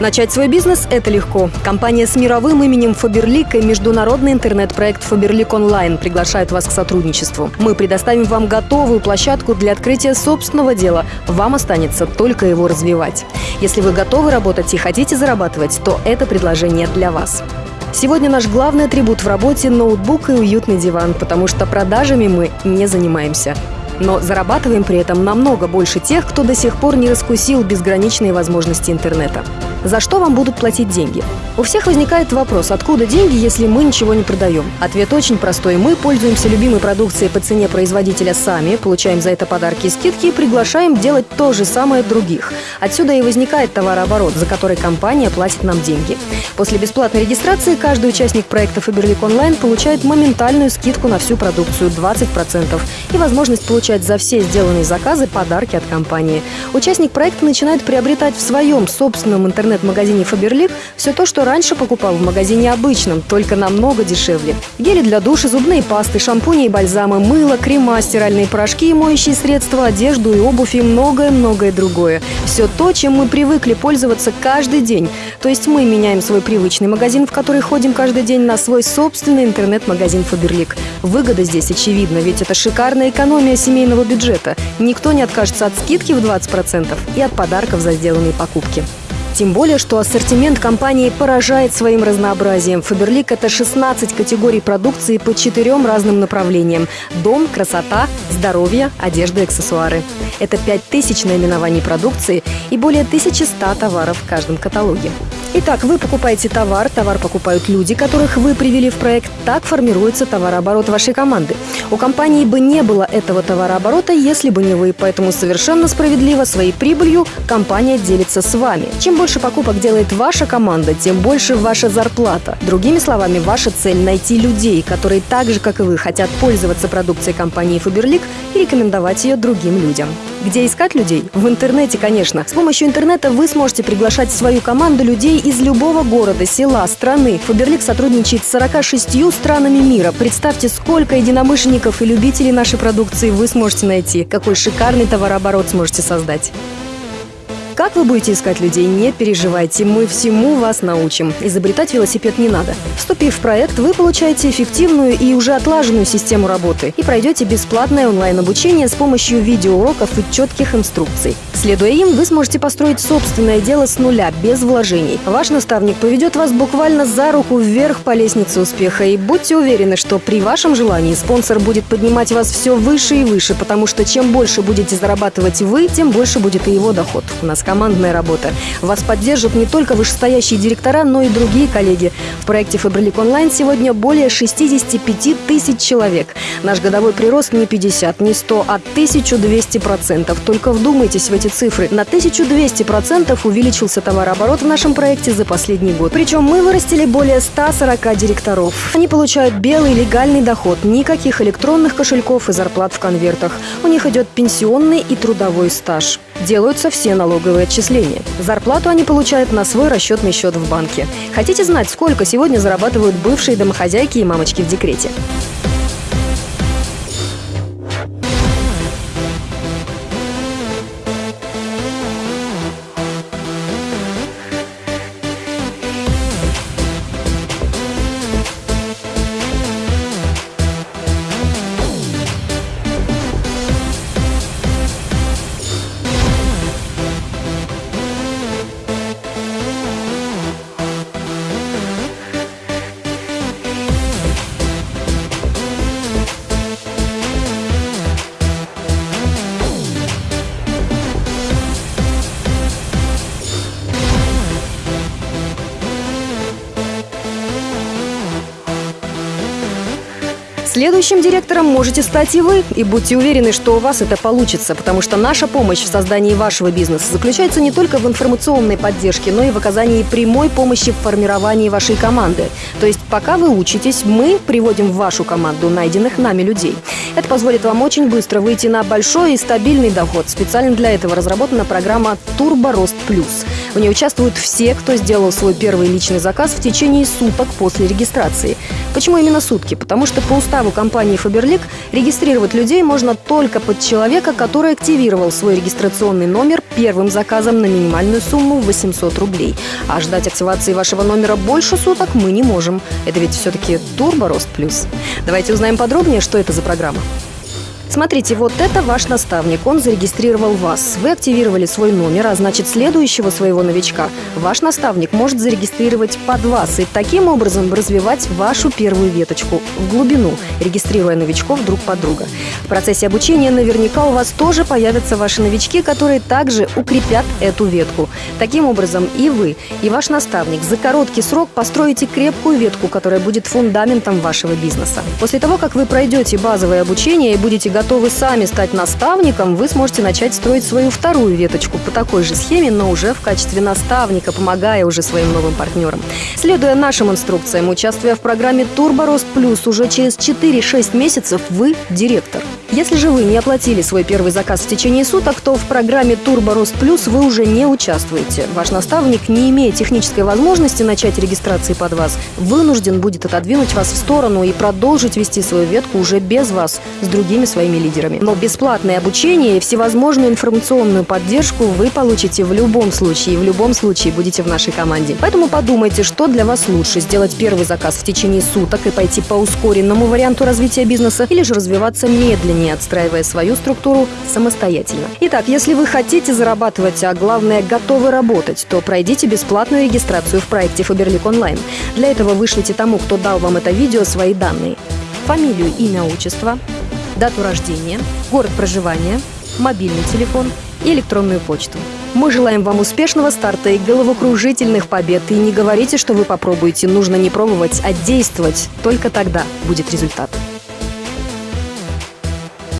Начать свой бизнес – это легко. Компания с мировым именем Фаберлик и международный интернет-проект Фаберлик Онлайн приглашают вас к сотрудничеству. Мы предоставим вам готовую площадку для открытия собственного дела. Вам останется только его развивать. Если вы готовы работать и хотите зарабатывать, то это предложение для вас. Сегодня наш главный атрибут в работе – ноутбук и уютный диван, потому что продажами мы не занимаемся. Но зарабатываем при этом намного больше тех, кто до сих пор не раскусил безграничные возможности интернета. За что вам будут платить деньги? У всех возникает вопрос, откуда деньги, если мы ничего не продаем? Ответ очень простой. Мы пользуемся любимой продукцией по цене производителя сами, получаем за это подарки и скидки и приглашаем делать то же самое других. Отсюда и возникает товарооборот, за который компания платит нам деньги. После бесплатной регистрации каждый участник проекта Фаберлик Онлайн получает моментальную скидку на всю продукцию 20% и возможность получать за все сделанные заказы подарки от компании. Участник проекта начинает приобретать в своем собственном интернете интернет-магазине Faberlic все то, что раньше покупал в магазине обычном, только намного дешевле. Гели для душа, зубные пасты, шампуни и бальзамы, мыло, крема, стиральные порошки моющие средства, одежду и обувь и многое-многое другое. Все то, чем мы привыкли пользоваться каждый день. То есть мы меняем свой привычный магазин, в который ходим каждый день, на свой собственный интернет-магазин Faberlic. Выгода здесь очевидна, ведь это шикарная экономия семейного бюджета. Никто не откажется от скидки в 20% и от подарков за сделанные покупки. Тем более, что ассортимент компании поражает своим разнообразием. Фаберлик – это 16 категорий продукции по четырем разным направлениям. Дом, красота, здоровье, одежда и аксессуары. Это 5000 наименований продукции и более 1100 товаров в каждом каталоге. Итак, вы покупаете товар, товар покупают люди, которых вы привели в проект. Так формируется товарооборот вашей команды. У компании бы не было этого товарооборота, если бы не вы. Поэтому совершенно справедливо своей прибылью компания делится с вами. Чем больше покупок делает ваша команда, тем больше ваша зарплата. Другими словами, ваша цель – найти людей, которые так же, как и вы, хотят пользоваться продукцией компании Faberlic и рекомендовать ее другим людям. Где искать людей? В интернете, конечно. С помощью интернета вы сможете приглашать в свою команду людей из любого города, села, страны. Фаберлик сотрудничает с 46 странами мира. Представьте, сколько единомышленников и любителей нашей продукции вы сможете найти. Какой шикарный товарооборот сможете создать. Как вы будете искать людей, не переживайте, мы всему вас научим. Изобретать велосипед не надо. Вступив в проект, вы получаете эффективную и уже отлаженную систему работы и пройдете бесплатное онлайн-обучение с помощью видеоуроков и четких инструкций. Следуя им, вы сможете построить собственное дело с нуля, без вложений. Ваш наставник поведет вас буквально за руку вверх по лестнице успеха. И будьте уверены, что при вашем желании спонсор будет поднимать вас все выше и выше, потому что чем больше будете зарабатывать вы, тем больше будет и его доход. У нас командная работа. Вас поддержат не только вышестоящие директора, но и другие коллеги. В проекте Фабрилик Онлайн сегодня более 65 тысяч человек. Наш годовой прирост не 50, не 100, а 1200 процентов. Только вдумайтесь в эти цифры. На 1200 процентов увеличился товарооборот в нашем проекте за последний год. Причем мы вырастили более 140 директоров. Они получают белый легальный доход, никаких электронных кошельков и зарплат в конвертах. У них идет пенсионный и трудовой стаж. Делаются все налоговые отчисления. Зарплату они получают на свой расчетный счет в банке. Хотите знать, сколько сегодня зарабатывают бывшие домохозяйки и мамочки в декрете? Следующим директором можете стать и вы. И будьте уверены, что у вас это получится, потому что наша помощь в создании вашего бизнеса заключается не только в информационной поддержке, но и в оказании прямой помощи в формировании вашей команды. То есть пока вы учитесь, мы приводим в вашу команду найденных нами людей. Это позволит вам очень быстро выйти на большой и стабильный доход. Специально для этого разработана программа «Турбо Рост Плюс». В ней участвуют все, кто сделал свой первый личный заказ в течение суток после регистрации. Почему именно сутки? Потому что по уставу компании Faberlic регистрировать людей можно только под человека, который активировал свой регистрационный номер первым заказом на минимальную сумму 800 рублей. А ждать активации вашего номера больше суток мы не можем. Это ведь все-таки Турбо Рост Плюс. Давайте узнаем подробнее, что это за программа. Смотрите, вот это ваш наставник. Он зарегистрировал вас. Вы активировали свой номер, а значит следующего своего новичка ваш наставник может зарегистрировать под вас и таким образом развивать вашу первую веточку в глубину, регистрируя новичков друг под друга. В процессе обучения наверняка у вас тоже появятся ваши новички, которые также укрепят эту ветку. Таким образом и вы, и ваш наставник за короткий срок построите крепкую ветку, которая будет фундаментом вашего бизнеса. После того, как вы пройдете базовое обучение и будете готовы сами стать наставником, вы сможете начать строить свою вторую веточку по такой же схеме, но уже в качестве наставника, помогая уже своим новым партнерам. Следуя нашим инструкциям, участвуя в программе «Турбо Рост Плюс», уже через 4-6 месяцев вы директор. Если же вы не оплатили свой первый заказ в течение суток, то в программе «Турбо Рост Плюс» вы уже не участвуете. Ваш наставник, не имея технической возможности начать регистрации под вас, вынужден будет отодвинуть вас в сторону и продолжить вести свою ветку уже без вас, с другими своими лидерами. Но бесплатное обучение и всевозможную информационную поддержку вы получите в любом случае, и в любом случае будете в нашей команде. Поэтому подумайте, что для вас лучше – сделать первый заказ в течение суток и пойти по ускоренному варианту развития бизнеса, или же развиваться медленнее, не отстраивая свою структуру самостоятельно. Итак, если вы хотите зарабатывать, а главное готовы работать, то пройдите бесплатную регистрацию в проекте Faberlic Online. Для этого вышлите тому, кто дал вам это видео, свои данные. Фамилию, имя, отчество, дату рождения, город проживания, мобильный телефон и электронную почту. Мы желаем вам успешного старта и головокружительных побед. И не говорите, что вы попробуете. Нужно не пробовать, а действовать. Только тогда будет результат.